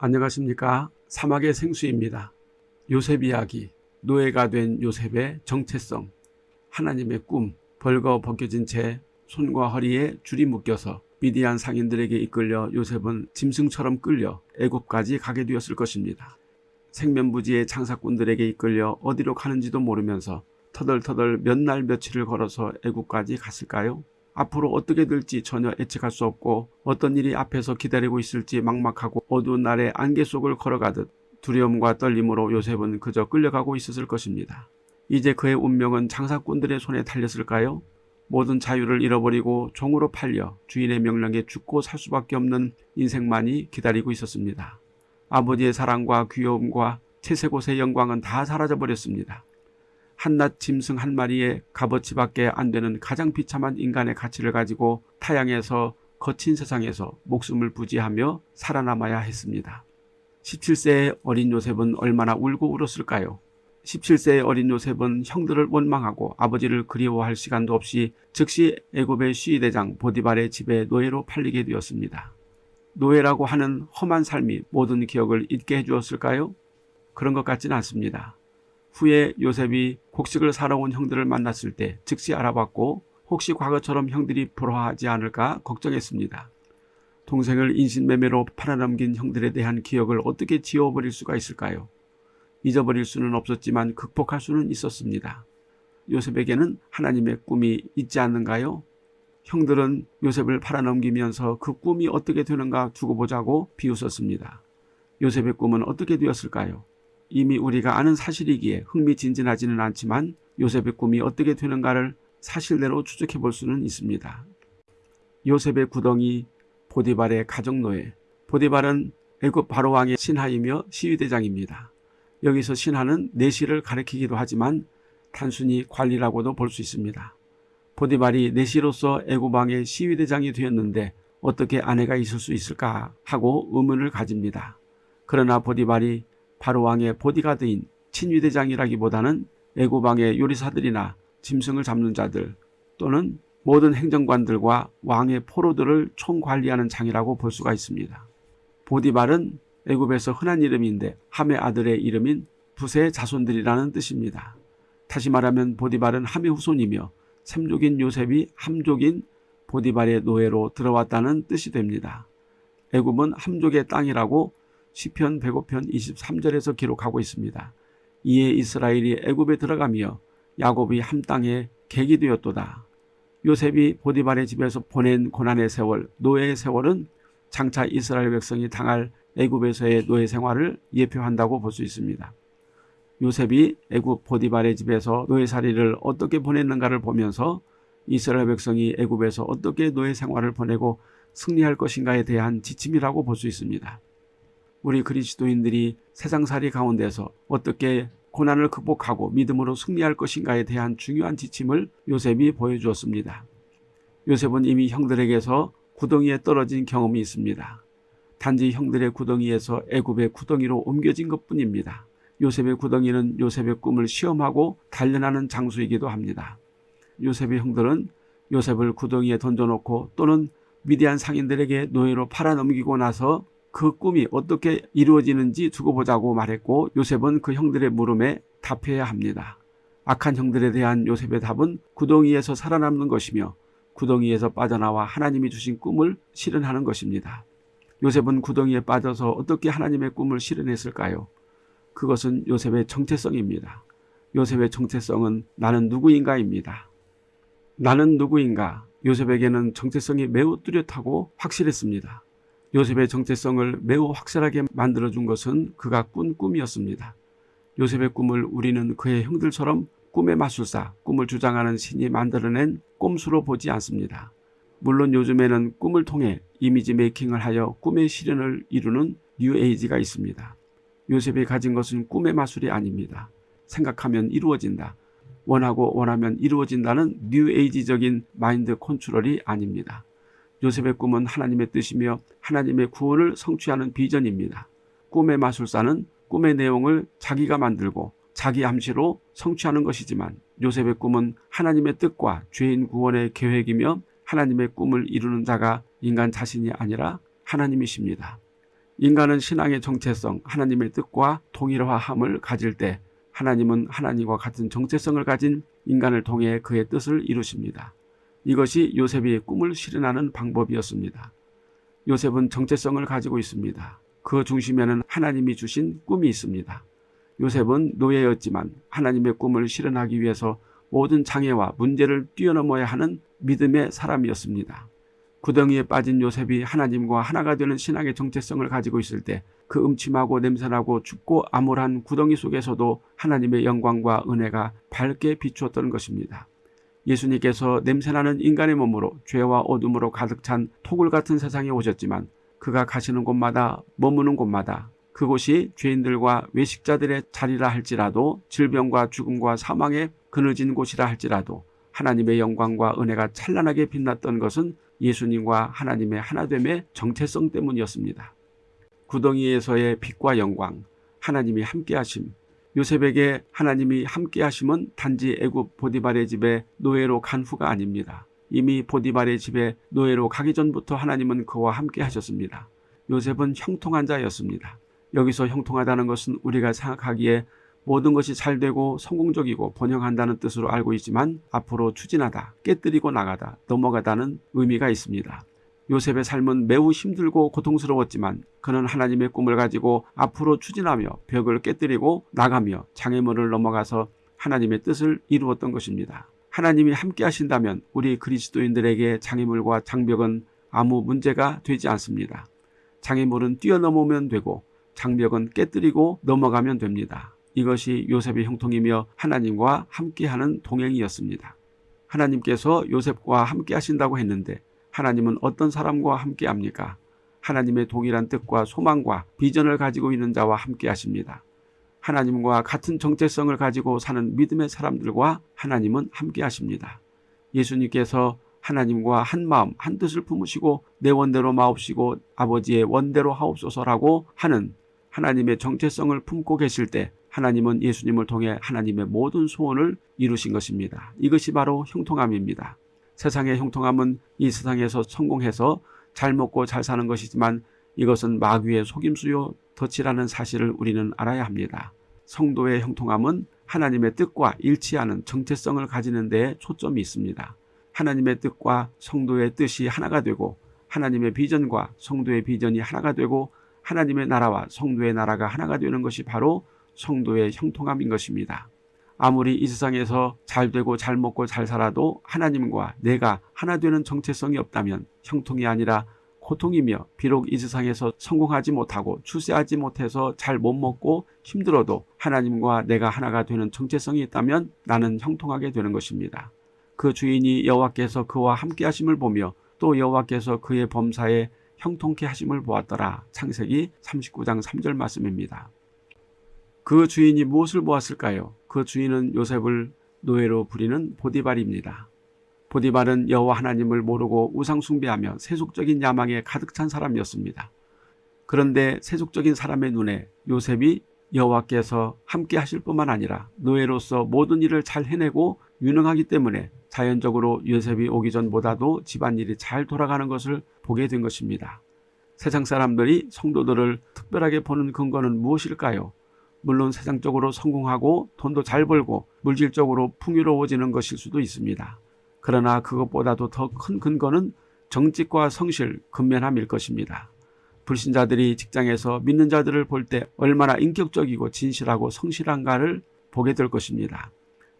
안녕하십니까 사막의 생수입니다. 요셉 이야기 노예가 된 요셉의 정체성 하나님의 꿈 벌거 벗겨진 채 손과 허리에 줄이 묶여서 미디안 상인들에게 이끌려 요셉은 짐승처럼 끌려 애굽까지 가게 되었을 것입니다. 생면부지의 장사꾼들에게 이끌려 어디로 가는지도 모르면서 터덜터덜 몇 날 며칠을 걸어서 애굽까지 갔을까요? 앞으로 어떻게 될지 전혀 예측할 수 없고 어떤 일이 앞에서 기다리고 있을지 막막하고 어두운 날에 안개 속을 걸어가듯 두려움과 떨림으로 요셉은 그저 끌려가고 있었을 것입니다. 이제 그의 운명은 장사꾼들의 손에 달렸을까요? 모든 자유를 잃어버리고 종으로 팔려 주인의 명령에 죽고 살 수밖에 없는 인생만이 기다리고 있었습니다. 아버지의 사랑과 귀여움과 채색옷의 영광은 다 사라져버렸습니다. 한낱 짐승 한 마리의 값어치밖에 안 되는 가장 비참한 인간의 가치를 가지고 타양에서 거친 세상에서 목숨을 부지하며 살아남아야 했습니다. 17세의 어린 요셉은 얼마나 울고 울었을까요? 17세의 어린 요셉은 형들을 원망하고 아버지를 그리워할 시간도 없이 즉시 애굽의 시위대장 보디발의 집에 노예로 팔리게 되었습니다. 노예라고 하는 험한 삶이 모든 기억을 잊게 해주었을까요? 그런 것 같지는 않습니다. 후에 요셉이 곡식을 사러 온 형들을 만났을 때 즉시 알아봤고 혹시 과거처럼 형들이 불화하지 않을까 걱정했습니다. 동생을 인신매매로 팔아넘긴 형들에 대한 기억을 어떻게 지워버릴 수가 있을까요? 잊어버릴 수는 없었지만 극복할 수는 있었습니다. 요셉에게는 하나님의 꿈이 있지 않는가요? 형들은 요셉을 팔아넘기면서 그 꿈이 어떻게 되는가 두고 보자고 비웃었습니다. 요셉의 꿈은 어떻게 되었을까요? 이미 우리가 아는 사실이기에 흥미진진하지는 않지만 요셉의 꿈이 어떻게 되는가를 사실대로 추적해 볼 수는 있습니다. 요셉의 구덩이 보디발의 가정노예 보디발은 애굽 바로왕의 신하이며 시위대장입니다. 여기서 신하는 내시를 가리키기도 하지만 단순히 관리라고도 볼 수 있습니다. 보디발이 내시로서 애굽왕의 시위대장이 되었는데 어떻게 아내가 있을 수 있을까 하고 의문을 가집니다. 그러나 보디발이 바로 왕의 보디가드인 친위대장이라기보다는 애굽왕의 요리사들이나 짐승을 잡는 자들 또는 모든 행정관들과 왕의 포로들을 총관리하는 장이라고 볼 수가 있습니다. 보디발은 애굽에서 흔한 이름인데 함의 아들의 이름인 부세의 자손들이라는 뜻입니다. 다시 말하면 보디발은 함의 후손이며 샘족인 요셉이 함족인 보디발의 노예로 들어왔다는 뜻이 됩니다. 애굽은 함족의 땅이라고 시편 105편 23절에서 기록하고 있습니다. 이에 이스라엘이 애굽에 들어가며 야곱이 함 땅에 객이 되었도다. 요셉이 보디발의 집에서 보낸 고난의 세월, 노예의 세월은 장차 이스라엘 백성이 당할 애굽에서의 노예 생활을 예표한다고 볼 수 있습니다. 요셉이 애굽 보디발의 집에서 노예살이를 어떻게 보냈는가를 보면서 이스라엘 백성이 애굽에서 어떻게 노예 생활을 보내고 승리할 것인가에 대한 지침이라고 볼 수 있습니다. 우리 그리스도인들이 세상살이 가운데서 어떻게 고난을 극복하고 믿음으로 승리할 것인가에 대한 중요한 지침을 요셉이 보여주었습니다. 요셉은 이미 형들에게서 구덩이에 떨어진 경험이 있습니다. 단지 형들의 구덩이에서 애굽의 구덩이로 옮겨진 것뿐입니다. 요셉의 구덩이는 요셉의 꿈을 시험하고 단련하는 장소이기도 합니다. 요셉의 형들은 요셉을 구덩이에 던져놓고 또는 미디안 상인들에게 노예로 팔아넘기고 나서 그 꿈이 어떻게 이루어지는지 두고 보자고 말했고 요셉은 그 형들의 물음에 답해야 합니다. 악한 형들에 대한 요셉의 답은 구덩이에서 살아남는 것이며 구덩이에서 빠져나와 하나님이 주신 꿈을 실현하는 것입니다. 요셉은 구덩이에 빠져서 어떻게 하나님의 꿈을 실현했을까요? 그것은 요셉의 정체성입니다. 요셉의 정체성은 나는 누구인가입니다. 나는 누구인가? 요셉에게는 정체성이 매우 뚜렷하고 확실했습니다. 요셉의 정체성을 매우 확실하게 만들어준 것은 그가 꾼 꿈이었습니다. 요셉의 꿈을 우리는 그의 형들처럼 꿈의 마술사, 꿈을 주장하는 신이 만들어낸 꼼수로 보지 않습니다. 물론 요즘에는 꿈을 통해 이미지 메이킹을 하여 꿈의 실현을 이루는 뉴에이지가 있습니다. 요셉이 가진 것은 꿈의 마술이 아닙니다. 생각하면 이루어진다. 원하고 원하면 이루어진다는 뉴에이지적인 마인드 컨트롤이 아닙니다. 요셉의 꿈은 하나님의 뜻이며 하나님의 구원을 성취하는 비전입니다. 꿈의 마술사는 꿈의 내용을 자기가 만들고 자기 암시로 성취하는 것이지만 요셉의 꿈은 하나님의 뜻과 죄인 구원의 계획이며 하나님의 꿈을 이루는 자가 인간 자신이 아니라 하나님이십니다. 인간은 신앙의 정체성, 하나님의 뜻과 동일화함을 가질 때 하나님은 하나님과 같은 정체성을 가진 인간을 통해 그의 뜻을 이루십니다. 이것이 요셉이 꿈을 실현하는 방법이었습니다. 요셉은 정체성을 가지고 있습니다. 그 중심에는 하나님이 주신 꿈이 있습니다. 요셉은 노예였지만 하나님의 꿈을 실현하기 위해서 모든 장애와 문제를 뛰어넘어야 하는 믿음의 사람이었습니다. 구덩이에 빠진 요셉이 하나님과 하나가 되는 신앙의 정체성을 가지고 있을 때 그 음침하고 냄새나고 춥고 암울한 구덩이 속에서도 하나님의 영광과 은혜가 밝게 비추었던 것입니다. 예수님께서 냄새나는 인간의 몸으로 죄와 어둠으로 가득 찬 토굴 같은 세상에 오셨지만 그가 가시는 곳마다 머무는 곳마다 그곳이 죄인들과 외식자들의 자리라 할지라도 질병과 죽음과 사망에 그늘진 곳이라 할지라도 하나님의 영광과 은혜가 찬란하게 빛났던 것은 예수님과 하나님의 하나됨의 정체성 때문이었습니다. 구덩이에서의 빛과 영광, 하나님이 함께하심, 요셉에게 하나님이 함께 하심은 단지 애굽 보디발의 집에 노예로 간 후가 아닙니다. 이미 보디발의 집에 노예로 가기 전부터 하나님은 그와 함께 하셨습니다. 요셉은 형통한 자였습니다. 여기서 형통하다는 것은 우리가 생각하기에 모든 것이 잘 되고 성공적이고 번영한다는 뜻으로 알고 있지만 앞으로 추진하다, 깨뜨리고 나가다, 넘어가다는 의미가 있습니다. 요셉의 삶은 매우 힘들고 고통스러웠지만 그는 하나님의 꿈을 가지고 앞으로 추진하며 벽을 깨뜨리고 나가며 장애물을 넘어가서 하나님의 뜻을 이루었던 것입니다. 하나님이 함께 하신다면 우리 그리스도인들에게 장애물과 장벽은 아무 문제가 되지 않습니다. 장애물은 뛰어넘으면 되고 장벽은 깨뜨리고 넘어가면 됩니다. 이것이 요셉의 형통이며 하나님과 함께하는 동행이었습니다. 하나님께서 요셉과 함께 하신다고 했는데 하나님은 어떤 사람과 함께 합니까? 하나님의 동일한 뜻과 소망과 비전을 가지고 있는 자와 함께 하십니다. 하나님과 같은 정체성을 가지고 사는 믿음의 사람들과 하나님은 함께 하십니다. 예수님께서 하나님과 한 마음 한 뜻을 품으시고 내 원대로 마옵시고 아버지의 원대로 하옵소서라고 하는 하나님의 정체성을 품고 계실 때 하나님은 예수님을 통해 하나님의 모든 소원을 이루신 것입니다. 이것이 바로 형통함입니다. 세상의 형통함은 이 세상에서 성공해서 잘 먹고 잘 사는 것이지만 이것은 마귀의 속임수요 덫이라는 사실을 우리는 알아야 합니다. 성도의 형통함은 하나님의 뜻과 일치하는 정체성을 가지는 데에 초점이 있습니다. 하나님의 뜻과 성도의 뜻이 하나가 되고 하나님의 비전과 성도의 비전이 하나가 되고 하나님의 나라와 성도의 나라가 하나가 되는 것이 바로 성도의 형통함인 것입니다. 아무리 이 세상에서 잘 되고 잘 먹고 잘 살아도 하나님과 내가 하나 되는 정체성이 없다면 형통이 아니라 고통이며 비록 이 세상에서 성공하지 못하고 출세하지 못해서 잘 못 먹고 힘들어도 하나님과 내가 하나가 되는 정체성이 있다면 나는 형통하게 되는 것입니다. 그 주인이 여호와께서 그와 함께 하심을 보며 또 여호와께서 그의 범사에 형통케 하심을 보았더라. 창세기 39장 3절 말씀입니다. 그 주인이 무엇을 보았을까요? 그 주인은 요셉을 노예로 부리는 보디발입니다. 보디발은 여호와 하나님을 모르고 우상 숭배하며 세속적인 야망에 가득 찬 사람이었습니다. 그런데 세속적인 사람의 눈에 요셉이 여호와께서 함께 하실 뿐만 아니라 노예로서 모든 일을 잘 해내고 유능하기 때문에 자연적으로 요셉이 오기 전보다도 집안일이 잘 돌아가는 것을 보게 된 것입니다. 세상 사람들이 성도들을 특별하게 보는 근거는 무엇일까요? 물론 세상적으로 성공하고 돈도 잘 벌고 물질적으로 풍요로워지는 것일 수도 있습니다. 그러나 그것보다도 더 큰 근거는 정직과 성실, 근면함일 것입니다. 불신자들이 직장에서 믿는 자들을 볼 때 얼마나 인격적이고 진실하고 성실한가를 보게 될 것입니다.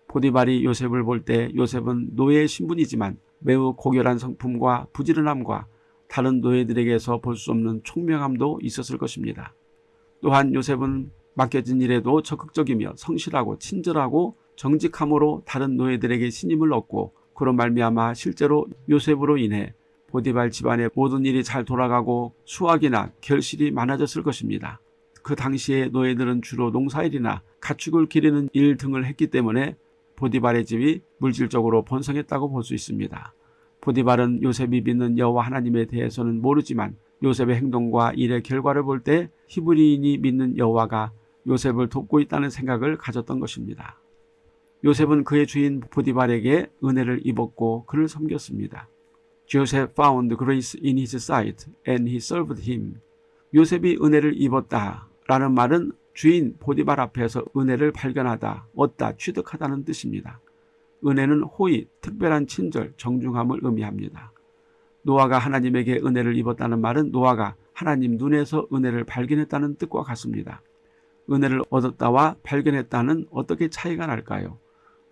포디발이 요셉을 볼 때 요셉은 노예의 신분이지만 매우 고결한 성품과 부지런함과 다른 노예들에게서 볼 수 없는 총명함도 있었을 것입니다. 또한 요셉은 맡겨진 일에도 적극적이며 성실하고 친절하고 정직함으로 다른 노예들에게 신임을 얻고 그런 말미암아 실제로 요셉으로 인해 보디발 집안의 모든 일이 잘 돌아가고 수확이나 결실이 많아졌을 것입니다. 그 당시에 노예들은 주로 농사일이나 가축을 기르는 일 등을 했기 때문에 보디발의 집이 물질적으로 번성했다고 볼 수 있습니다. 보디발은 요셉이 믿는 여호와 하나님에 대해서는 모르지만 요셉의 행동과 일의 결과를 볼 때 히브리인이 믿는 여호와가 요셉을 돕고 있다는 생각을 가졌던 것입니다. 요셉은 그의 주인 보디발에게 은혜를 입었고 그를 섬겼습니다. Joseph found grace in his sight and he served him. 요셉이 은혜를 입었다 라는 말은 주인 보디발 앞에서 은혜를 발견하다, 얻다, 취득하다는 뜻입니다. 은혜는 호의, 특별한 친절, 정중함을 의미합니다. 노아가 하나님에게 은혜를 입었다는 말은 노아가 하나님 눈에서 은혜를 발견했다는 뜻과 같습니다. 은혜를 얻었다와 발견했다는 어떻게 차이가 날까요?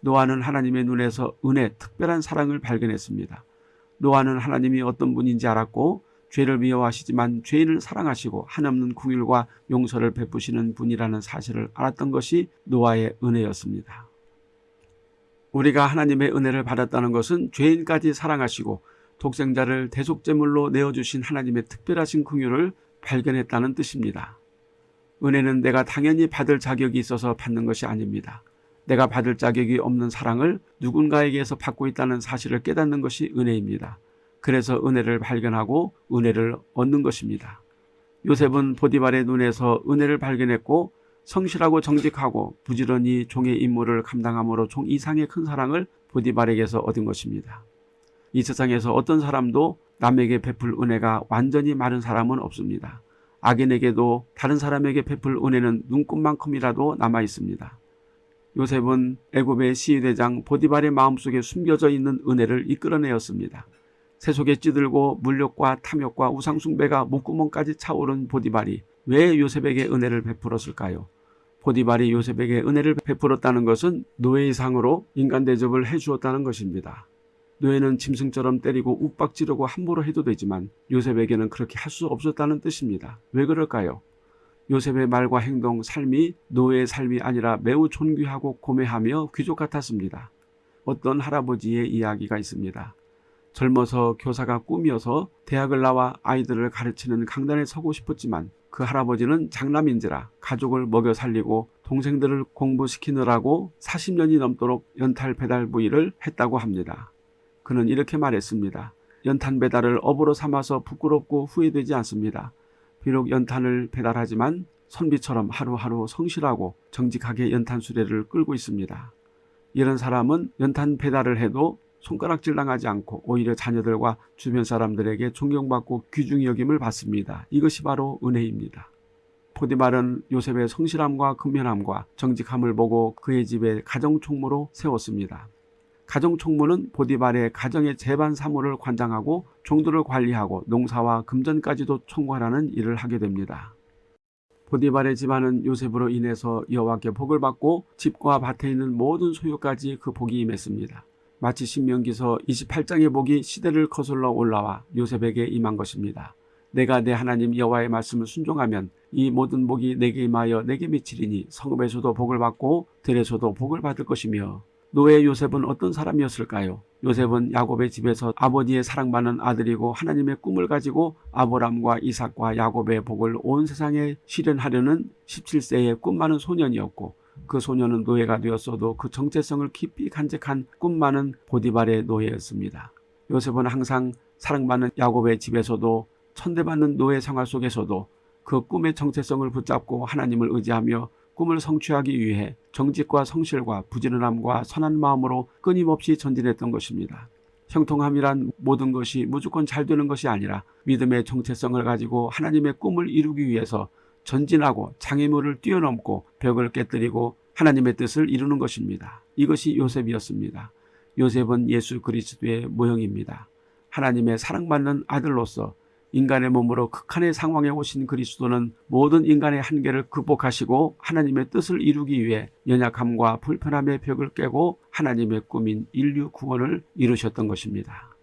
노아는 하나님의 눈에서 은혜, 특별한 사랑을 발견했습니다. 노아는 하나님이 어떤 분인지 알았고 죄를 미워하시지만 죄인을 사랑하시고 한없는 궁율과 용서를 베푸시는 분이라는 사실을 알았던 것이 노아의 은혜였습니다. 우리가 하나님의 은혜를 받았다는 것은 죄인까지 사랑하시고 독생자를 대속제물로 내어주신 하나님의 특별하신 긍휼을 발견했다는 뜻입니다. 은혜는 내가 당연히 받을 자격이 있어서 받는 것이 아닙니다. 내가 받을 자격이 없는 사랑을 누군가에게서 받고 있다는 사실을 깨닫는 것이 은혜입니다. 그래서 은혜를 발견하고 은혜를 얻는 것입니다. 요셉은 보디발의 눈에서 은혜를 발견했고 성실하고 정직하고 부지런히 종의 임무를 감당함으로 종 이상의 큰 사랑을 보디발에게서 얻은 것입니다. 이 세상에서 어떤 사람도 남에게 베풀 은혜가 완전히 마른 사람은 없습니다. 악인에게도 다른 사람에게 베풀 은혜는 눈꽃만큼이라도 남아 있습니다. 요셉은 애굽의 시위대장 보디발의 마음속에 숨겨져 있는 은혜를 이끌어내었습니다. 세속에 찌들고 물욕과 탐욕과 우상숭배가 목구멍까지 차오른 보디발이 왜 요셉에게 은혜를 베풀었을까요? 보디발이 요셉에게 은혜를 베풀었다는 것은 노예의 상으로 인간 대접을 해주었다는 것입니다. 노예는 짐승처럼 때리고 욱박지르고 함부로 해도 되지만 요셉에게는 그렇게 할 수 없었다는 뜻입니다. 왜 그럴까요? 요셉의 말과 행동, 삶이 노예의 삶이 아니라 매우 존귀하고 고매하며 귀족 같았습니다. 어떤 할아버지의 이야기가 있습니다. 젊어서 교사가 꿈이어서 대학을 나와 아이들을 가르치는 강단에 서고 싶었지만 그 할아버지는 장남인지라 가족을 먹여 살리고 동생들을 공부시키느라고 40년이 넘도록 연탄 배달 부위를 했다고 합니다. 그는 이렇게 말했습니다. 연탄 배달을 업으로 삼아서 부끄럽고 후회되지 않습니다. 비록 연탄을 배달하지만 선비처럼 하루하루 성실하고 정직하게 연탄 수레를 끌고 있습니다. 이런 사람은 연탄 배달을 해도 손가락질 당하지 않고 오히려 자녀들과 주변 사람들에게 존경받고 귀중히 여김을 받습니다. 이것이 바로 은혜입니다. 포디말은 요셉의 성실함과 근면함과 정직함을 보고 그의 집에 가정총무로 세웠습니다. 가정총무는 보디발의 가정의 재반 사무를 관장하고 종들을 관리하고 농사와 금전까지도 총괄하는 일을 하게 됩니다. 보디발의 집안은 요셉으로 인해서 여호와께 복을 받고 집과 밭에 있는 모든 소유까지 그 복이 임했습니다. 마치 신명기서 28장의 복이 시대를 거슬러 올라와 요셉에게 임한 것입니다. 내가 내 하나님 여호와의 말씀을 순종하면 이 모든 복이 내게 임하여 내게 미치리니 성읍에서도 복을 받고 들에서도 복을 받을 것이며 노예 요셉은 어떤 사람이었을까요? 요셉은 야곱의 집에서 아버지의 사랑받는 아들이고 하나님의 꿈을 가지고 아브람과 이삭과 야곱의 복을 온 세상에 실현하려는 17세의 꿈 많은 소년이었고 그 소년은 노예가 되었어도 그 정체성을 깊이 간직한 꿈 많은 보디발의 노예였습니다. 요셉은 항상 사랑받는 야곱의 집에서도 천대받는 노예 생활 속에서도 그 꿈의 정체성을 붙잡고 하나님을 의지하며 꿈을 성취하기 위해 정직과 성실과 부지런함과 선한 마음으로 끊임없이 전진했던 것입니다. 형통함이란 모든 것이 무조건 잘 되는 것이 아니라 믿음의 정체성을 가지고 하나님의 꿈을 이루기 위해서 전진하고 장애물을 뛰어넘고 벽을 깨뜨리고 하나님의 뜻을 이루는 것입니다. 이것이 요셉이었습니다. 요셉은 예수 그리스도의 모형입니다. 하나님의 사랑받는 아들로서 인간의 몸으로 극한의 상황에 오신 그리스도는 모든 인간의 한계를 극복하시고 하나님의 뜻을 이루기 위해 연약함과 불편함의 벽을 깨고 하나님의 꿈인 인류 구원을 이루셨던 것입니다.